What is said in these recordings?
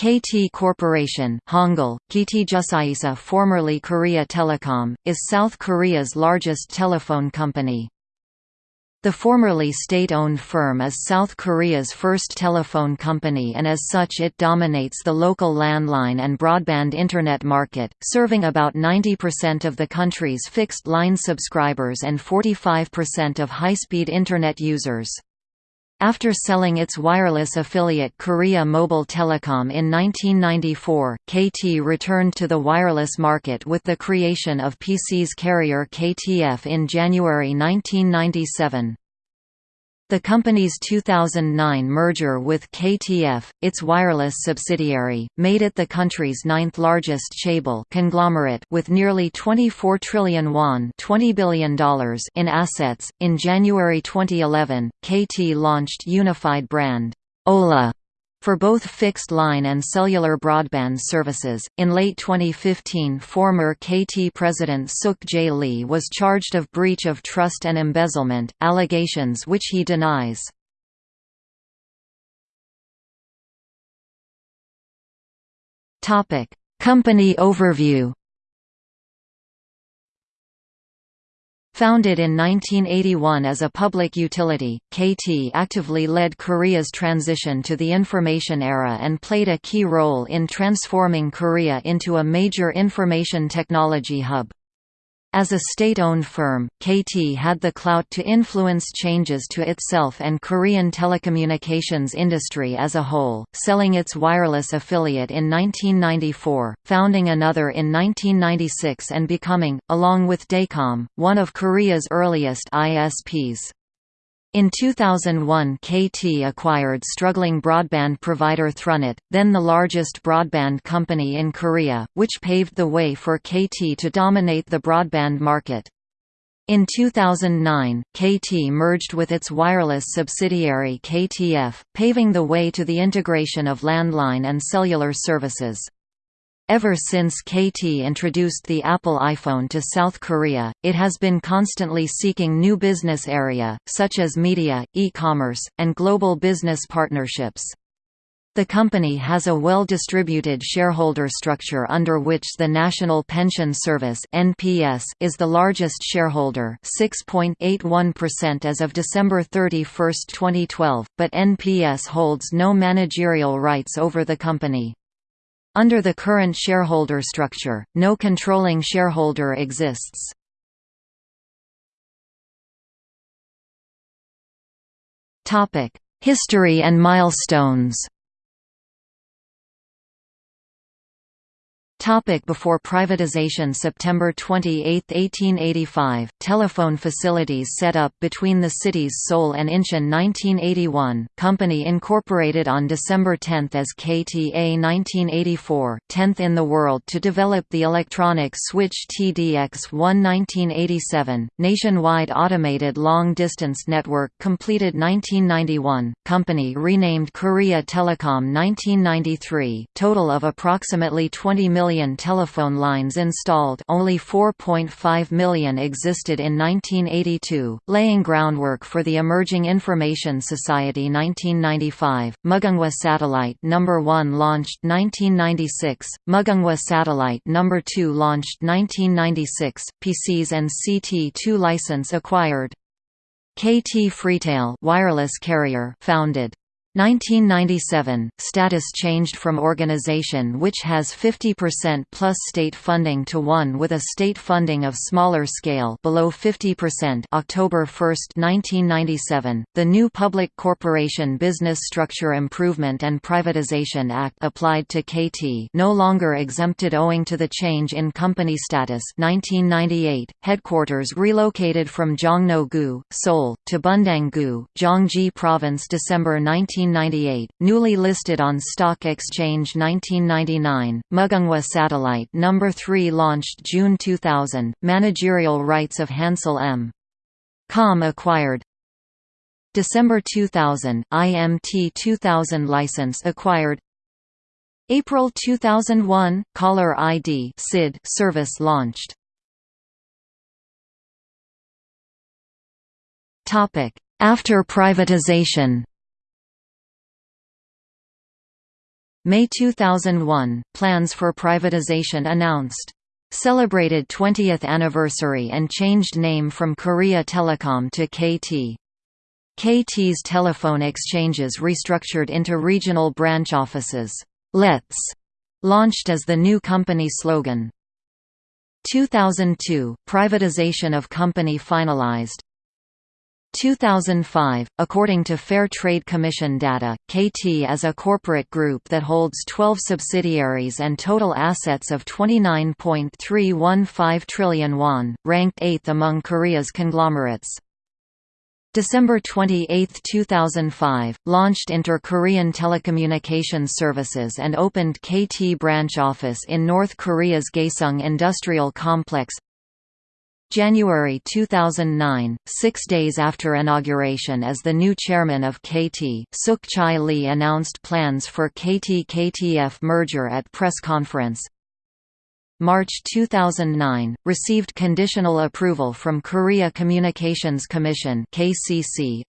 KT Corporation Hangul, KT Jusaisa formerly Korea Telecom, is South Korea's largest telephone company. The formerly state-owned firm is South Korea's first telephone company and as such it dominates the local landline and broadband Internet market, serving about 90% of the country's fixed-line subscribers and 45% of high-speed Internet users. After selling its wireless affiliate Korea Mobile Telecom in 1994, KT returned to the wireless market with the creation of PCS carrier KTF in January 1997. The company's 2009 merger with KTF, its wireless subsidiary, made it the country's ninth-largest chaebol conglomerate with nearly 24 trillion won $20 billion in assets. In January 2011, KT launched unified brand olleh for both fixed-line and cellular broadband services. In late 2015, former KT president Suk Jae Lee was charged of breach of trust and embezzlement, allegations which he denies. Company overview. Founded in 1981 as a public utility, KT actively led Korea's transition to the information era and played a key role in transforming Korea into a major information technology hub. As a state-owned firm, KT had the clout to influence changes to itself and Korean telecommunications industry as a whole, selling its wireless affiliate in 1994, founding another in 1996 and becoming, along with Dacom, one of Korea's earliest ISPs. In 2001 KT acquired struggling broadband provider Thrunet, then the largest broadband company in Korea, which paved the way for KT to dominate the broadband market. In 2009, KT merged with its wireless subsidiary KTF, paving the way to the integration of landline and cellular services. Ever since KT introduced the Apple iPhone to South Korea, it has been constantly seeking new business area, such as media, e-commerce, and global business partnerships. The company has a well-distributed shareholder structure under which the National Pension Service (NPS) is the largest shareholder, 6.81% as of December 31, 2012, but NPS holds no managerial rights over the company. Under the current shareholder structure, no controlling shareholder exists. History and milestones Topic before privatization September 28, 1885, telephone facilities set up between the cities Seoul and Incheon 1981, company incorporated on December 10 as KTA 1984, 10th in the world to develop the electronic switch TDX-1 1987, nationwide automated long-distance network completed 1991, company renamed Korea Telecom 1993, total of approximately 20 million million telephone lines installed only 4.5 million existed in 1982, laying groundwork for the emerging Information Society 1995, Mugunghwa Satellite No. 1 launched 1996, Mugunghwa Satellite No. 2 launched 1996, PCS and CT2 license acquired. KT Freetel wireless carrier founded 1997, status changed from organization which has 50% plus state funding to one with a state funding of smaller scale below 50% October 1, 1997, the new Public Corporation Business Structure Improvement and Privatization Act applied to KT no longer exempted owing to the change in company status. 1998, headquarters relocated from Jongno-gu, Seoul, to Bundang-gu, Gyeonggi Province December 19 1998, newly listed on Stock Exchange 1999, Mugunghwa Satellite No. 3 launched June 2000, managerial rights of Hansel M. Com acquired December 2000, IMT 2000 license acquired April 2001, Caller ID SID service launched After privatization May 2001, plans for privatization announced. Celebrated 20th anniversary and changed name from Korea Telecom to KT. KT's telephone exchanges restructured into regional branch offices. Let's launched as the new company slogan. 2002 – Privatization of company finalized 2005, according to Fair Trade Commission data, KT is a corporate group that holds 12 subsidiaries and total assets of 29.315 trillion won, ranked 8th among Korea's conglomerates. December 28, 2005, launched Inter-Korean Telecommunications Services and opened KT branch office in North Korea's Gaeseong Industrial Complex January 2009, six days after inauguration as the new chairman of KT, Suk Chae Lee announced plans for KT-KTF merger at press conference. March 2009, received conditional approval from Korea Communications Commission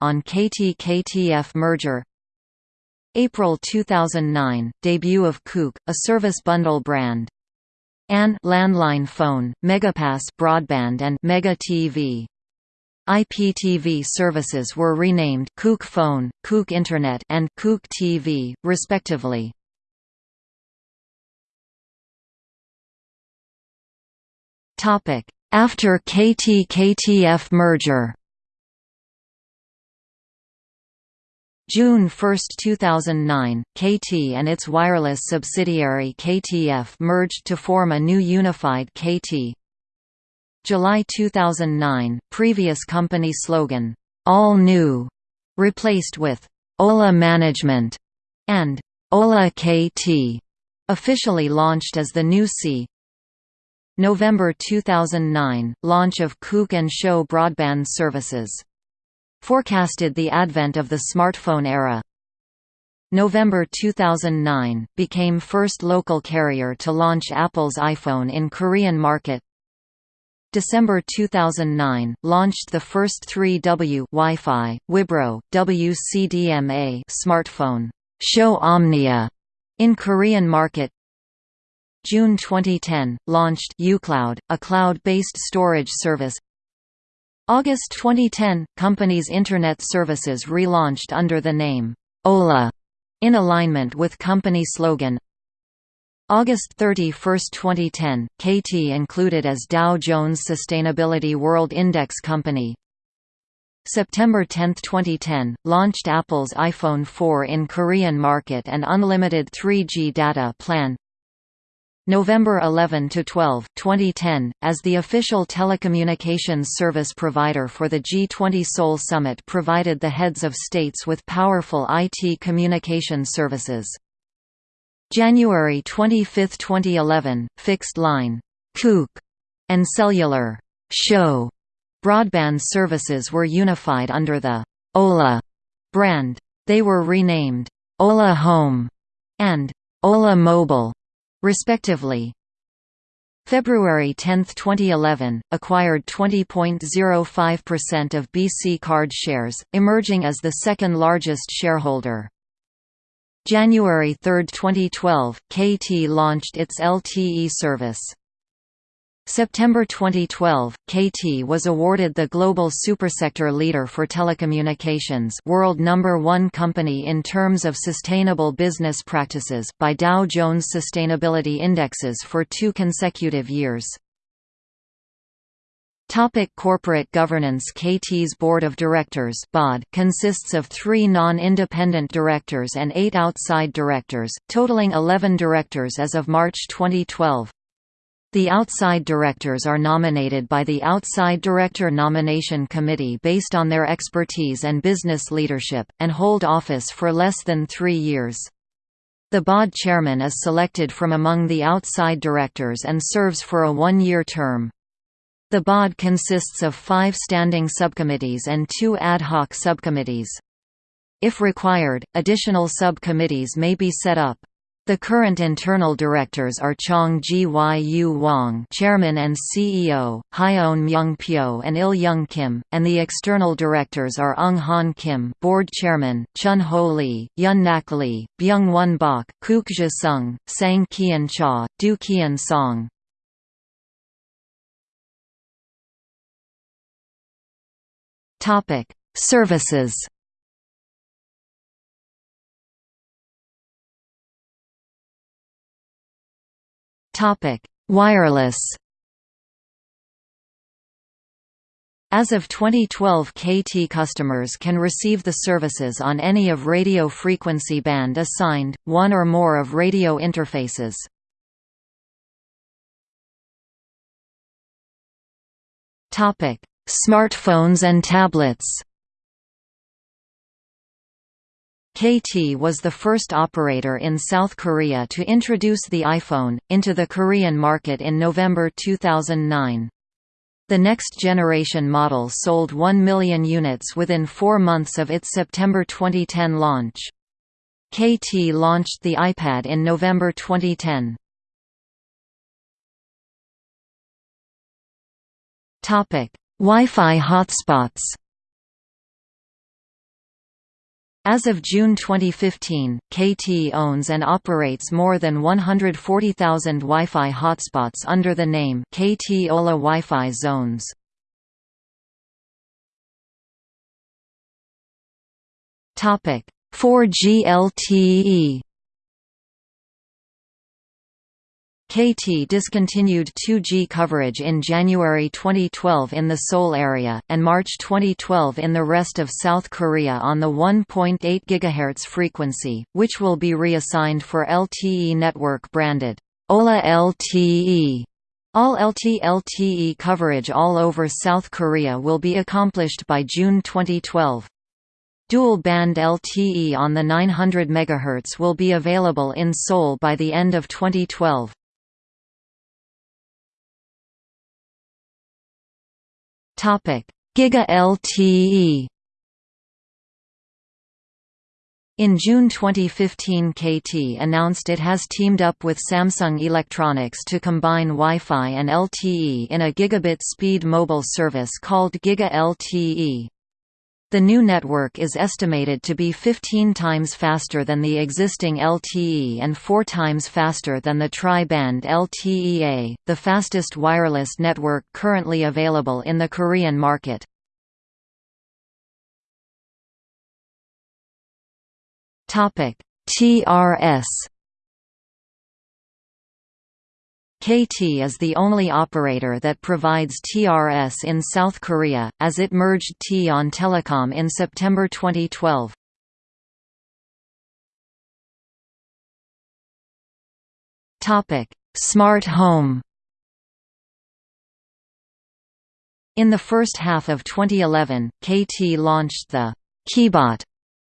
on KT-KTF merger April 2009, debut of QOOK, a service bundle brand AN landline phone, Megapass broadband and Mega TV. IPTV services were renamed QOOK Phone, QOOK Internet and QOOK TV, respectively. After KT-KTF merger June 1, 2009, KT and its wireless subsidiary KTF merged to form a new unified KT. July 2009, previous company slogan, "'All New' replaced with "'olleh Management' and "'olleh KT' officially launched as the new C. November 2009, launch of and Show broadband services forecasted the advent of the smartphone era. November 2009, became first local carrier to launch Apple's iPhone in Korean market. December 2009, launched the first 3W Wi-Fi, Wibro, WCDMA smartphone, Show Omnia, in Korean market. June 2010, launched uCloud, a cloud-based storage service August 2010, company's Internet services relaunched under the name, olleh, in alignment with company slogan. August 31, 2010, KT included as Dow Jones Sustainability World Index company. September 10, 2010, launched Apple's iPhone 4 in Korean market and unlimited 3G data plan. November 11 to 12, 2010, as the official telecommunications service provider for the G20 Seoul Summit provided the heads of states with powerful IT communication services. January 25, 2011, fixed line QOOK and cellular show broadband services were unified under the olleh brand. They were renamed olleh Home and olleh Mobile respectively. February 10, 2011, acquired 20.05% of BC Card shares, emerging as the second largest shareholder. January 3, 2012, KT launched its LTE service. September 2012, KT was awarded the Global Supersector Leader for Telecommunications world number one company in terms of sustainable business practices by Dow Jones Sustainability Indexes for two consecutive years. Topic corporate governance KT's Board of Directors BOD consists of three non-independent directors and eight outside directors, totaling 11 directors as of March 2012. The outside directors are nominated by the Outside Director Nomination Committee based on their expertise and business leadership, and hold office for less than three years. The BOD chairman is selected from among the outside directors and serves for a one-year term. The BOD consists of five standing subcommittees and two ad hoc subcommittees. If required, additional subcommittees may be set up. The current internal directors are Chong Gyu Wang, Chairman and CEO, Hyeon Myung Pyo and Il Young Kim, and the external directors are Ung Han Kim, Board Chairman, Chun Ho Lee, Yun Nak Lee, Byung Won Bok, Kook Ja Sung, Sang Kian Cha, Du Kian Song. Topic: Services. Topic: Wireless. As of 2012 KT customers can receive the services on any of radio frequency band assigned, one or more of radio interfaces. Smartphones and tablets KT was the first operator in South Korea to introduce the iPhone, into the Korean market in November 2009. The next generation model sold 1 million units within four months of its September 2010 launch. KT launched the iPad in November 2010. Wi-Fi hotspots As of June 2015, KT owns and operates more than 140,000 Wi-Fi hotspots under the name KT olleh Wi-Fi Zones. Topic: 4G LTE KT discontinued 2G coverage in January 2012 in the Seoul area, and March 2012 in the rest of South Korea on the 1.8 GHz frequency, which will be reassigned for LTE network branded olleh LTE. All LT-LTE coverage all over South Korea will be accomplished by June 2012. Dual-band LTE on the 900 MHz will be available in Seoul by the end of 2012. Giga LTE In June 2015 KT announced it has teamed up with Samsung Electronics to combine Wi-Fi and LTE in a gigabit speed mobile service called Giga LTE. The new network is estimated to be 15 times faster than the existing LTE and 4 times faster than the tri-band LTE-A, the fastest wireless network currently available in the Korean market. TRS KT is the only operator that provides TRS in South Korea, as it merged T on Telecom in September 2012. Smart home In the first half of 2011, KT launched the Kibot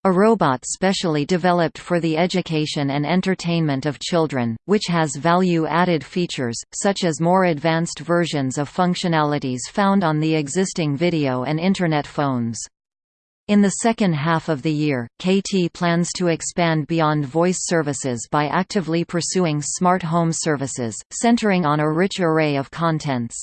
a robot specially developed for the education and entertainment of children, which has value-added features, such as more advanced versions of functionalities found on the existing video and Internet phones. In the second half of the year, KT plans to expand beyond voice services by actively pursuing smart home services, centering on a rich array of contents.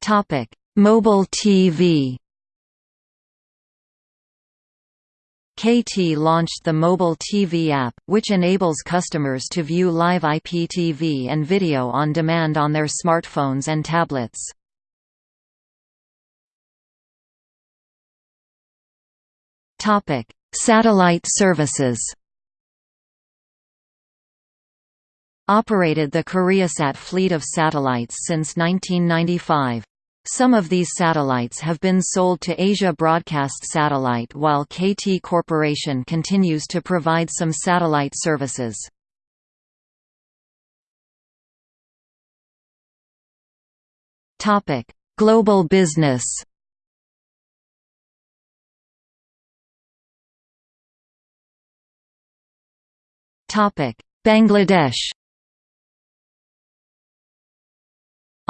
Topic: Mobile TV KT launched the mobile TV app, which enables customers to view live IPTV and video on demand on their smartphones and tablets. Satellite services Operated the Koreasat fleet of satellites since 1995. Some of these satellites have been sold to Asia Broadcast Satellite while KT Corporation continues to provide some satellite services. Global business Bangladesh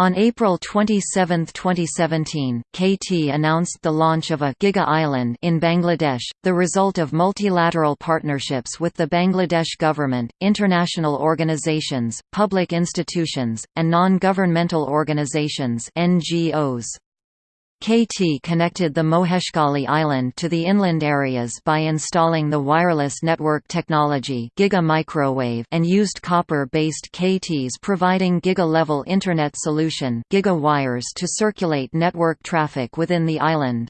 On April 27, 2017, KT announced the launch of a Giga Island in Bangladesh, the result of multilateral partnerships with the Bangladesh government, international organizations, public institutions, and non-governmental organizations (NGOs). KT connected the Moheshkhali island to the inland areas by installing the wireless network technology Giga Microwave and used copper-based KTs providing Giga-level Internet solution Giga wires to circulate network traffic within the island.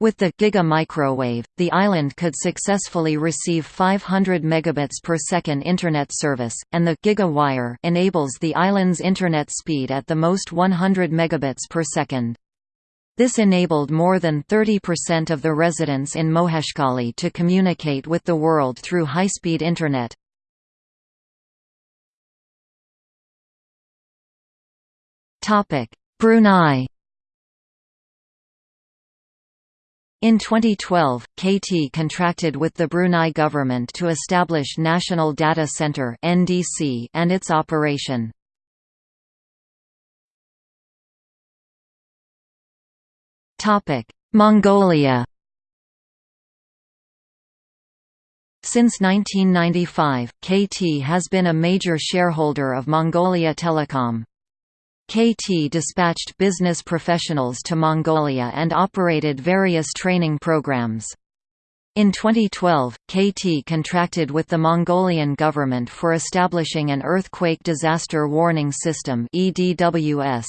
With the Giga Microwave, the island could successfully receive 500 megabits per second internet service, and the Giga Wire enables the island's internet speed at the most 100 megabits per second. This enabled more than 30% of the residents in Moheshkhali to communicate with the world through high-speed Internet. Brunei In 2012, KT contracted with the Brunei government to establish National Data Center and its operation. Mongolia Since 1995, KT has been a major shareholder of Mongolia Telecom. KT dispatched business professionals to Mongolia and operated various training programs. In 2012, KT contracted with the Mongolian government for establishing an earthquake disaster warning system EDWS.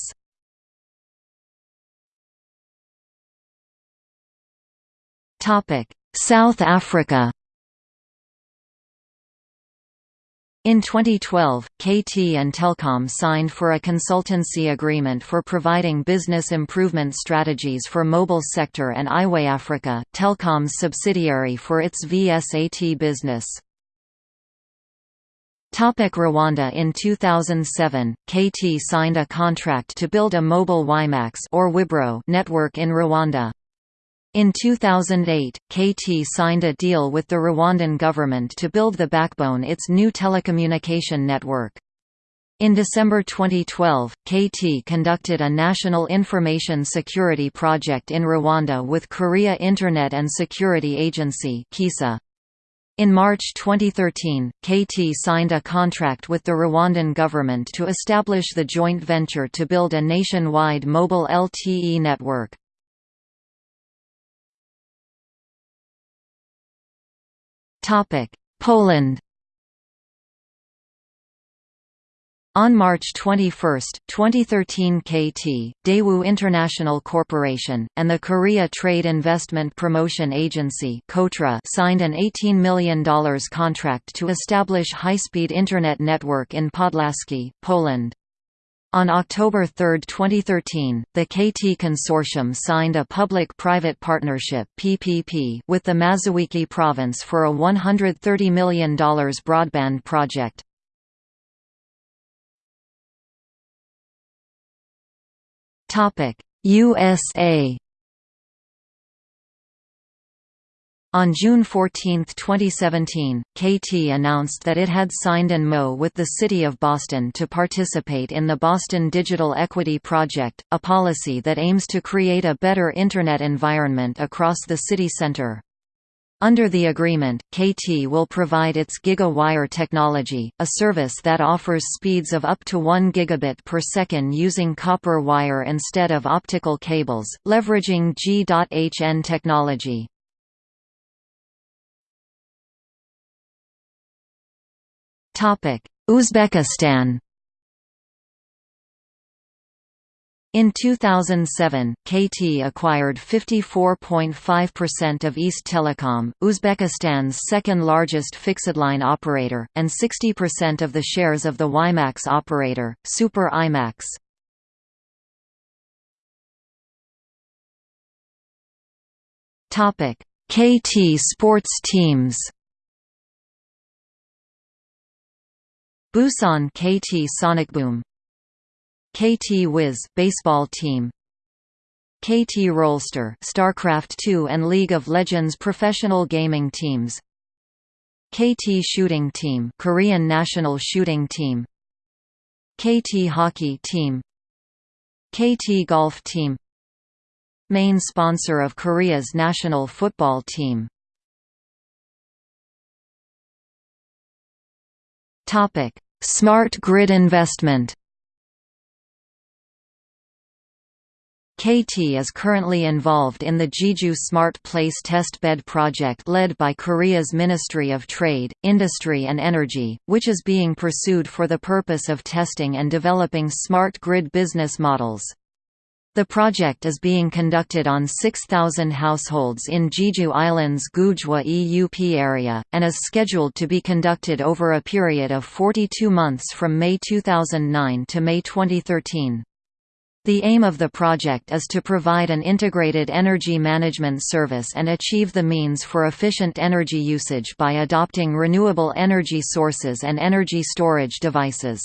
South Africa In 2012, KT and Telkom signed for a consultancy agreement for providing business improvement strategies for mobile sector and Iway Africa, Telkom's subsidiary for its VSAT business. Topic Rwanda In 2007, KT signed a contract to build a mobile WiMAX or Wibro network in Rwanda. In 2008, KT signed a deal with the Rwandan government to build the backbone its new telecommunication network. In December 2012, KT conducted a national information security project in Rwanda with Korea Internet and Security Agency In March 2013, KT signed a contract with the Rwandan government to establish the joint venture to build a nationwide mobile LTE network. Poland On March 21, 2013 KT, Daewoo International Corporation, and the Korea Trade Investment Promotion Agency signed an $18 million contract to establish high-speed Internet network in Podlaskie, Poland. On October 3, 2013, the KT Consortium signed a public-private partnership (PPP) with the Mazowiecki province for a $130 million broadband project. USA On June 14, 2017, KT announced that it had signed an MO with the City of Boston to participate in the Boston Digital Equity Project, a policy that aims to create a better Internet environment across the city center. Under the agreement, KT will provide its GigaWire technology, a service that offers speeds of up to 1 gigabit per second using copper wire instead of optical cables, leveraging G.hn technology. Uzbekistan. In 2007, KT acquired 54.5% of East Telecom, Uzbekistan's second-largest fixed-line operator, and 60% of the shares of the WiMAX operator, Super IMAX. KT sports teams Busan KT Sonicboom KT Wiz baseball team. KT Rolster StarCraft 2 and League of Legends professional gaming teams. KT Shooting Team Korean national shooting team. KT Hockey Team. KT Golf Team. Main sponsor of Korea's national football team Smart grid investment KT is currently involved in the Jeju Smart Place test bed project led by Korea's Ministry of Trade, Industry and Energy, which is being pursued for the purpose of testing and developing smart grid business models. The project is being conducted on 6,000 households in Jeju Island's Gujwa EUP area, and is scheduled to be conducted over a period of 42 months from May 2009 to May 2013. The aim of the project is to provide an integrated energy management service and achieve the means for efficient energy usage by adopting renewable energy sources and energy storage devices.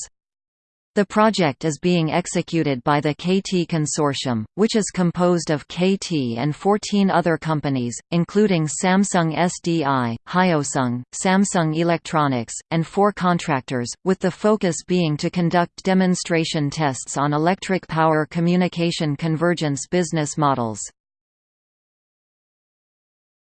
The project is being executed by the KT Consortium, which is composed of KT and 14 other companies, including Samsung SDI, Hyosung, Samsung Electronics, and four contractors, with the focus being to conduct demonstration tests on electric power communication convergence business models.